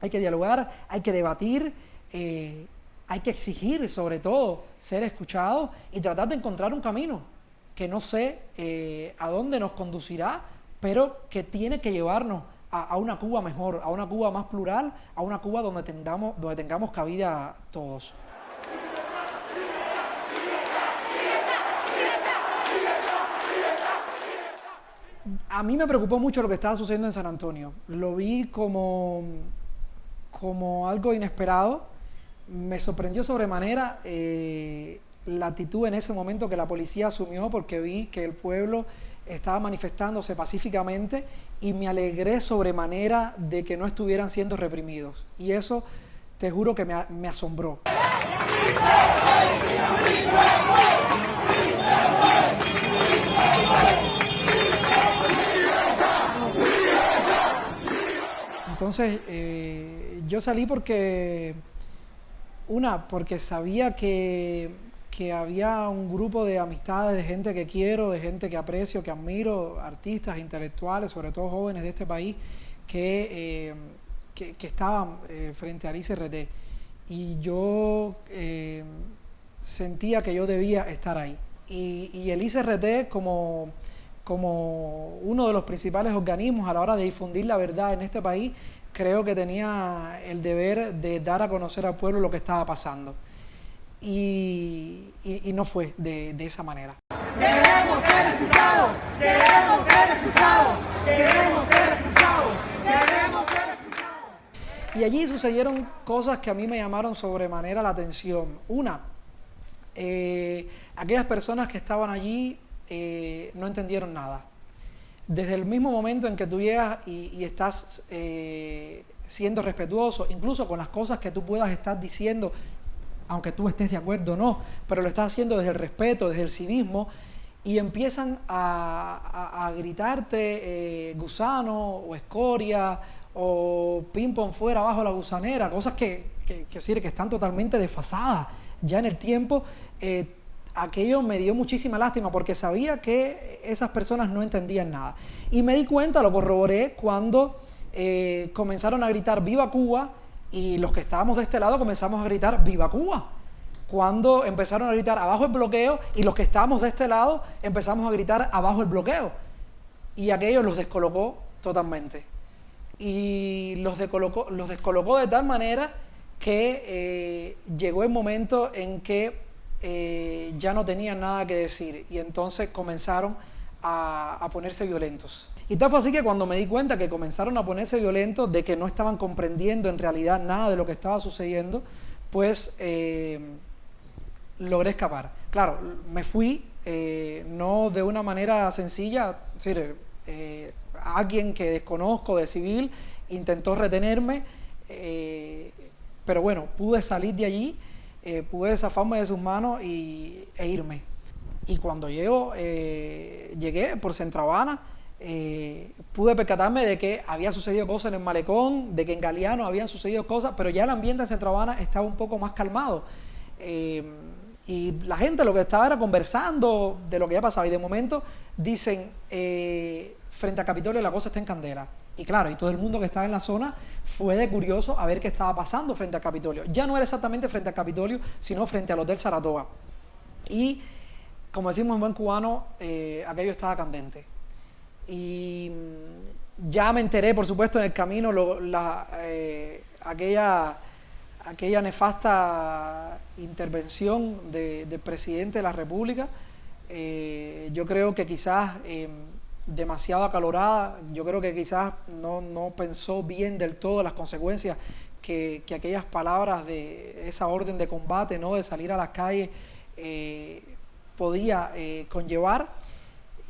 hay que dialogar, hay que debatir, eh, hay que exigir sobre todo ser escuchado y tratar de encontrar un camino que no sé eh, a dónde nos conducirá, pero que tiene que llevarnos a, una Cuba mejor, a una Cuba más plural, a una Cuba donde donde tengamos cabida todos. A mí me preocupó mucho lo que estaba sucediendo en San Antonio. Lo vi como, como algo inesperado. Me sorprendió sobremanera eh, la actitud en ese momento que la policía asumió porque vi que el pueblo estaba manifestándose pacíficamente y me alegré sobremanera de que no estuvieran siendo reprimidos. Y eso te juro que me, me asombró. Entonces, eh, yo salí porque, una, porque sabía que, que, había un grupo de amistades, de gente que quiero, de gente que aprecio, que admiro, artistas, intelectuales, sobre todo jóvenes de este país, que, eh, que, estaban eh, frente al ICRT. Y yo sentía que yo debía estar ahí. Y, y el ICRT como como uno de los principales organismos a la hora de difundir la verdad en este país, creo que tenía el deber de dar a conocer al pueblo lo que estaba pasando. Y, no fue de, esa manera. Queremos ser escuchados, queremos ser escuchados, queremos ser escuchados, queremos ser escuchados. Y allí sucedieron cosas que a mí me llamaron sobremanera la atención. Una, eh, aquellas personas que estaban allí eh, no entendieron nada. Desde el mismo momento en que tú llegas y, estás eh, siendo respetuoso, incluso con las cosas que tú puedas estar diciendo, aunque tú estés de acuerdo o no, pero lo estás haciendo desde el respeto, desde el civismo, y empiezan a, gritarte eh, gusano o escoria o ping-pong fuera abajo la gusanera, cosas que, que, que, que están totalmente desfasadas ya en el tiempo, aquello me dio muchísima lástima porque sabía que esas personas no entendían nada. Y me di cuenta, lo corroboré, cuando eh, comenzaron a gritar ¡Viva Cuba! y los que estábamos de este lado comenzamos a gritar ¡Viva Cuba! Cuando empezaron a gritar abajo el bloqueo y los que estábamos de este lado empezamos a gritar abajo el bloqueo. Y aquello los descolocó totalmente. Y los descolocó, los descolocó de tal manera que eh, llegó el momento en que eh, ya no tenían nada que decir y entonces comenzaron a, ponerse violentos. Y tal fue así que cuando me di cuenta que comenzaron a ponerse violentos, de que no estaban comprendiendo en realidad nada de lo que estaba sucediendo, pues eh, logré escapar. Claro, me fui, eh, no de una manera sencilla, es decir, alguien que desconozco de civil intentó retenerme, pero bueno, pude salir de allí eh, pude zafarme de sus manos y, e irme. Y cuando llego, eh, llegué por Centravana, eh, pude percatarme de que había sucedido cosas en el malecón, de que en Galeano habían sucedido cosas, pero ya el ambiente en Centravana estaba un poco más calmado. y la gente lo que estaba era conversando de lo que ya pasaba. Y de momento dicen, frente a Capitolio la cosa está en candela. Y claro, y todo el mundo que estaba en la zona fue de curioso a ver qué estaba pasando frente al Capitolio. Ya no era exactamente frente al Capitolio, sino frente al Hotel Saratoga. Y, como decimos en buen cubano, eh, aquello estaba candente. Y mm, ya me enteré, por supuesto, en el camino, eh, aquella, aquella nefasta intervención del presidente de la República. Eh, yo creo que quizás em, demasiado acalorada. Yo creo que quizás no, pensó bien del todo las consecuencias que, aquellas palabras de esa orden de combate, ¿no? de salir a las calles, eh, podía eh, conllevar.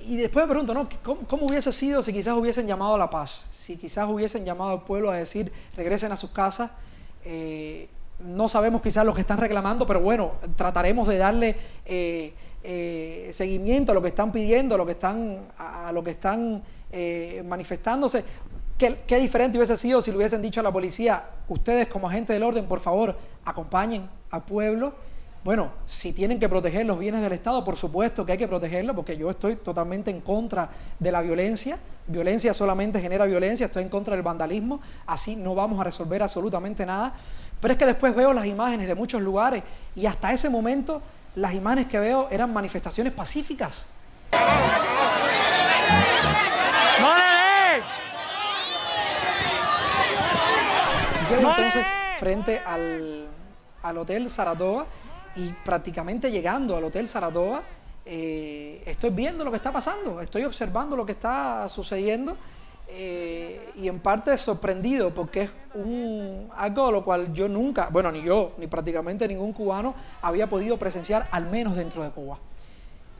Y después me pregunto, ¿no? ¿Cómo, hubiese sido si quizás hubiesen llamado a la paz? Si quizás hubiesen llamado al pueblo a decir, regresen a sus casas. Eh, no sabemos quizás lo que están reclamando, pero bueno, trataremos de darle eh, seguimiento a lo que están pidiendo, a lo que están, a, lo que están eh, manifestándose. ¿Qué, ¿Qué, diferente hubiese sido si le hubiesen dicho a la policía, ustedes como agentes del orden, por favor, acompañen al pueblo Bueno, si tienen que proteger los bienes del Estado, por supuesto que hay que protegerlo, porque yo estoy totalmente en contra de la violencia. Violencia solamente genera violencia, estoy en contra del vandalismo, así no vamos a resolver absolutamente nada. Pero es que después veo las imágenes de muchos lugares y hasta ese momento las imágenes que veo eran manifestaciones pacíficas. Llego entonces frente al, al Hotel Saratoga y prácticamente llegando al Hotel Saratoga, eh, estoy viendo lo que está pasando, estoy observando lo que está sucediendo eh, y en parte sorprendido porque es algo de lo cual yo nunca, bueno, ni yo, ni prácticamente ningún cubano había podido presenciar, al menos dentro de Cuba.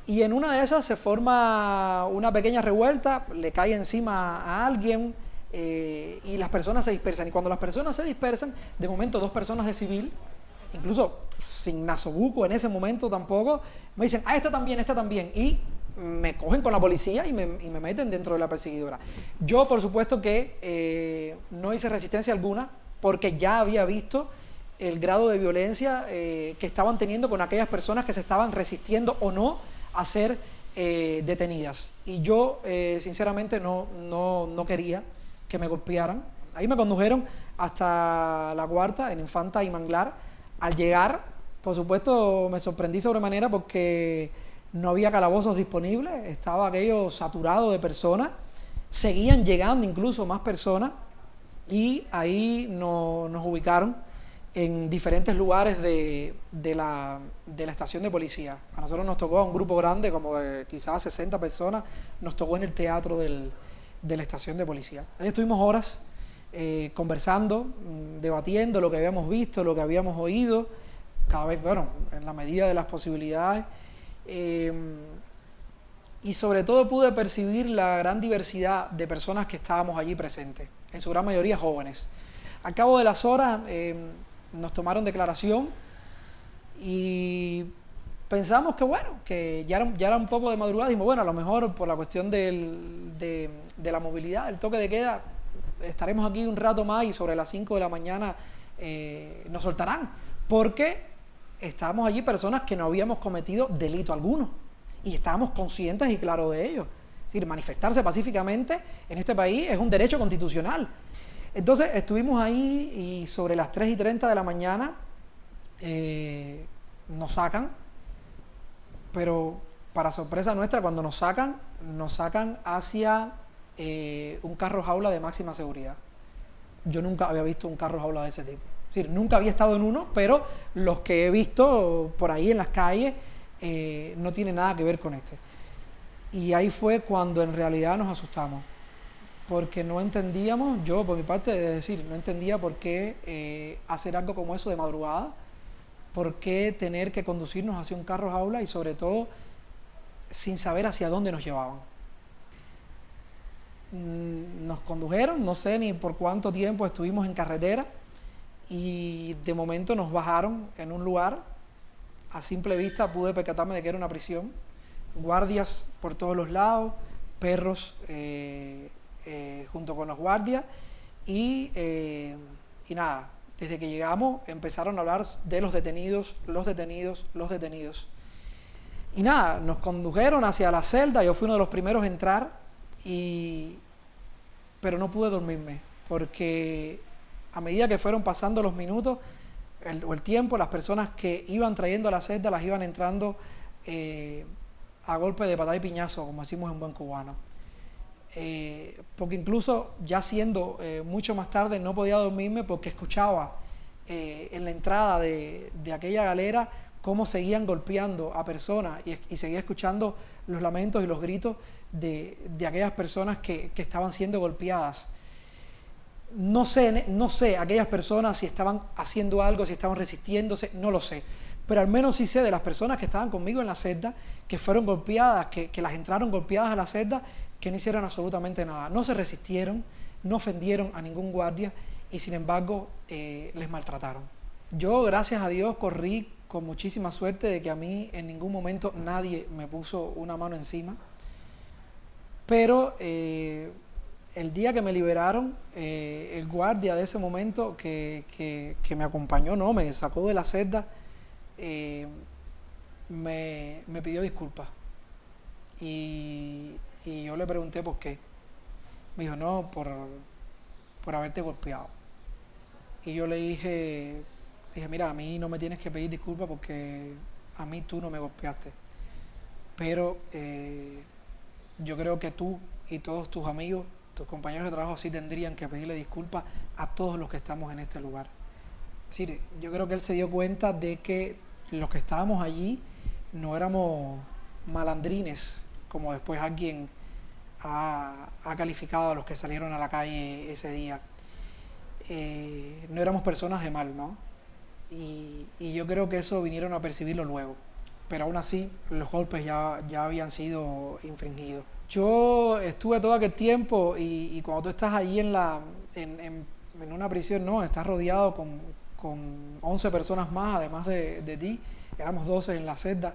Y en una de esas se forma una pequeña revuelta, le cae encima a alguien eh, y las personas se dispersan. Y cuando las personas se dispersan, de momento dos personas de civil incluso sin nasobuco en ese momento tampoco, me dicen, ah, esta también, esta también, y me cogen con la policía y me, meten dentro de la perseguidora. Yo, por supuesto que eh, no hice resistencia alguna, porque ya había visto el grado de violencia eh, que estaban teniendo con aquellas personas que se estaban resistiendo o no a ser eh, detenidas. Y yo, sinceramente, no, no, no quería que me golpearan. Ahí me condujeron hasta la cuarta, en Infanta y Manglar, al llegar, por supuesto, me sorprendí sobremanera porque no había calabozos disponibles, estaba aquello saturado de personas, seguían llegando incluso más personas y ahí nos ubicaron en diferentes lugares de, la, estación de policía. A nosotros nos tocó a un grupo grande, como de quizás 60 personas, nos tocó en el teatro de la estación de policía. Ahí estuvimos horas eh, conversando, mm, debatiendo lo que habíamos visto, lo que habíamos oído, cada vez, bueno, en la medida de las posibilidades. Eh, y sobre todo pude percibir la gran diversidad de personas que estábamos allí presentes, en su gran mayoría jóvenes. Al cabo de las horas eh, nos tomaron declaración y pensamos que bueno, que ya era, ya era un poco de madrugada, dijimos, bueno, a lo mejor por la cuestión del, de, de la movilidad, el toque de queda, estaremos aquí un rato más y sobre las 5 de la mañana eh, nos soltarán, porque estábamos allí personas que no habíamos cometido delito alguno y estábamos conscientes y claros de ello. Es decir, manifestarse pacíficamente en este país es un derecho constitucional. Entonces estuvimos ahí y sobre las 3 y 30 de la mañana eh, nos sacan, pero para sorpresa nuestra, cuando nos sacan, nos sacan hacia eh, un carro jaula de máxima seguridad. Yo nunca había visto un carro jaula de ese tipo. Decir, nunca había estado en uno, pero los que he visto por ahí en las calles eh, no tiene nada que ver con este. Y ahí fue cuando en realidad nos asustamos, porque no entendíamos, yo por mi parte, de decir, no entendía por qué eh, hacer algo como eso de madrugada, por qué tener que conducirnos hacia un carro jaula y sobre todo sin saber hacia dónde nos llevaban. Mm, nos condujeron, no sé ni por cuánto tiempo estuvimos en carretera y de momento nos bajaron en un lugar, a simple vista pude percatarme de que era una prisión, guardias por todos los lados, perros eh, eh, junto con los guardias y, eh, y nada, desde que llegamos empezaron a hablar de los detenidos, los detenidos, los detenidos. Y nada, nos condujeron hacia la celda, yo fui uno de los primeros en entrar y, pero no pude dormirme porque a medida que fueron pasando los minutos o el tiempo, las personas que iban trayendo a la celda las iban entrando eh, a golpe de patada y piñazo, como decimos en buen cubano. Eh, porque incluso ya siendo eh, mucho más tarde no podía dormirme porque escuchaba en la entrada de, aquella galera cómo seguían golpeando a personas y seguía escuchando los lamentos y los gritos de, aquellas personas que, estaban siendo golpeadas. No sé, no sé aquellas personas si estaban haciendo algo, si estaban resistiéndose, no lo sé. Pero al menos sí sé de las personas que estaban conmigo en la celda, que fueron golpeadas, que, las entraron golpeadas a la celda, que no hicieron absolutamente nada. No se resistieron, no ofendieron a ningún guardia y sin embargo eh, les maltrataron. Yo, gracias a Dios, corrí con muchísima suerte de que a mí en ningún momento nadie me puso una mano encima. Pero eh, el día que me liberaron, eh, el guardia de ese momento que, me acompañó, no, me sacó de la celda, eh, me, pidió disculpas. Y, yo le pregunté por qué. Me dijo, no, por, por haberte golpeado. Y yo le dije, dije, mira, a mí no me tienes que pedir disculpas porque a mí tú no me golpeaste. Pero eh, yo creo que tú y todos tus amigos, tus compañeros de trabajo sí tendrían que pedirle disculpas a todos los que estamos en este lugar. Yo creo que él se dio cuenta de que los que estábamos allí no éramos malandrines, como después alguien ha, calificado a los que salieron a la calle ese día. Eh, no éramos personas de mal, ¿no? Y, y, yo creo que eso vinieron a percibirlo luego. Pero aún así, los golpes ya, ya habían sido infringidos. Yo estuve todo aquel tiempo y, cuando tú estás ahí en, la, en, en, una prisión, no, estás rodeado con, con 11 personas más, además de, de, ti, éramos 12 en la celda,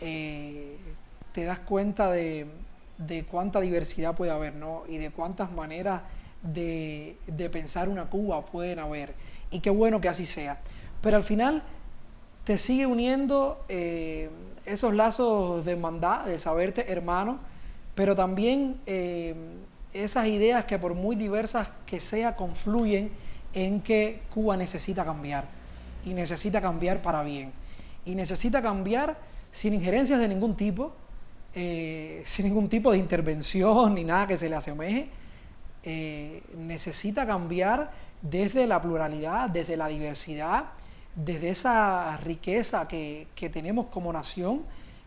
eh, te das cuenta de, de, cuánta diversidad puede haber, ¿no? Y de cuántas maneras de, de pensar una Cuba pueden haber. Y qué bueno que así sea. Pero al final te sigue uniendo eh, esos lazos de hermandad, de saberte hermano, pero también eh, esas ideas que por muy diversas que sea, confluyen en que Cuba necesita cambiar y necesita cambiar para bien y necesita cambiar sin injerencias de ningún tipo, eh, sin ningún tipo de intervención ni nada que se le asemeje, necesita cambiar desde la pluralidad, desde la diversidad, desde esa riqueza que, tenemos como nación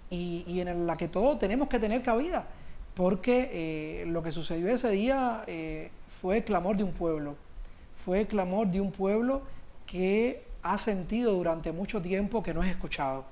y, y en la que todos tenemos que tener cabida porque eh, lo que sucedió ese día eh, fue el clamor de un pueblo, fue el clamor de un pueblo que ha sentido durante mucho tiempo que no es escuchado.